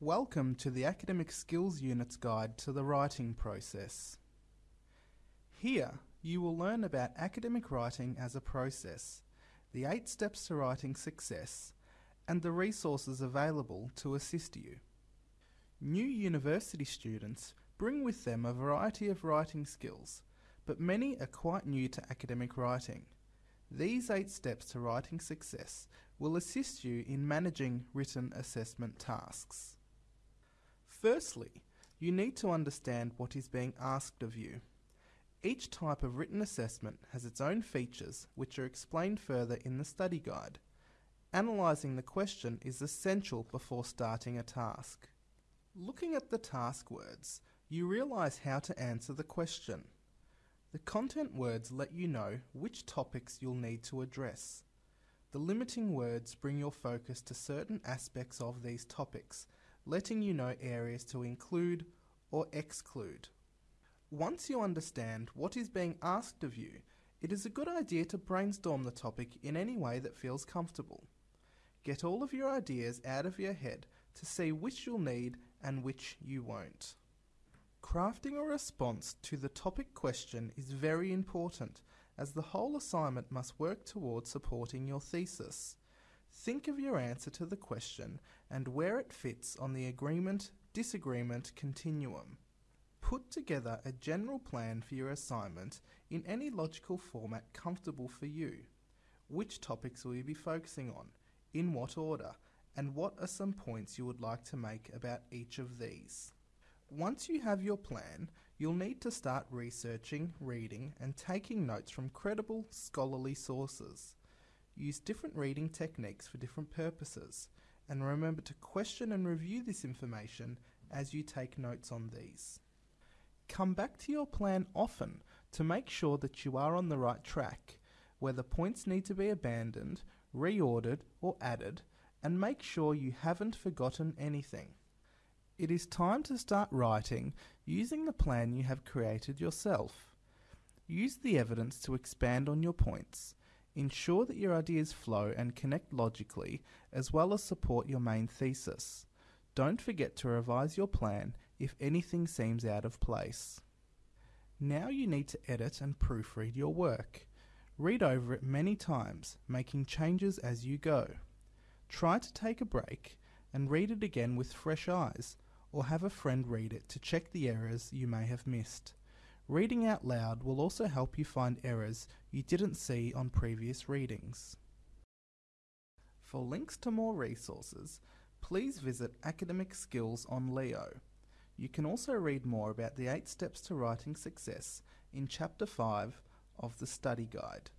Welcome to the Academic Skills Unit's Guide to the Writing Process. Here, you will learn about academic writing as a process, the eight steps to writing success, and the resources available to assist you. New university students bring with them a variety of writing skills, but many are quite new to academic writing. These eight steps to writing success will assist you in managing written assessment tasks. Firstly, you need to understand what is being asked of you. Each type of written assessment has its own features which are explained further in the study guide. Analysing the question is essential before starting a task. Looking at the task words, you realise how to answer the question. The content words let you know which topics you'll need to address. The limiting words bring your focus to certain aspects of these topics, letting you know areas to include or exclude. Once you understand what is being asked of you, it is a good idea to brainstorm the topic in any way that feels comfortable. Get all of your ideas out of your head to see which you'll need and which you won't. Crafting a response to the topic question is very important as the whole assignment must work towards supporting your thesis. Think of your answer to the question and where it fits on the agreement disagreement continuum. Put together a general plan for your assignment in any logical format comfortable for you. Which topics will you be focusing on? In what order? And what are some points you would like to make about each of these? Once you have your plan, you'll need to start researching, reading, and taking notes from credible scholarly sources. Use different reading techniques for different purposes, and remember to question and review this information as you take notes on these. Come back to your plan often to make sure that you are on the right track, whether points need to be abandoned, reordered, or added, and make sure you haven't forgotten anything. It is time to start writing using the plan you have created yourself. Use the evidence to expand on your points. Ensure that your ideas flow and connect logically, as well as support your main thesis. Don't forget to revise your plan if anything seems out of place. Now you need to edit and proofread your work. Read over it many times, making changes as you go. Try to take a break and read it again with fresh eyes, or have a friend read it to check the errors you may have missed. Reading out loud will also help you find errors you didn't see on previous readings. For links to more resources, please visit Academic Skills on Leo. You can also read more about the 8 Steps to Writing Success in Chapter 5 of the Study Guide.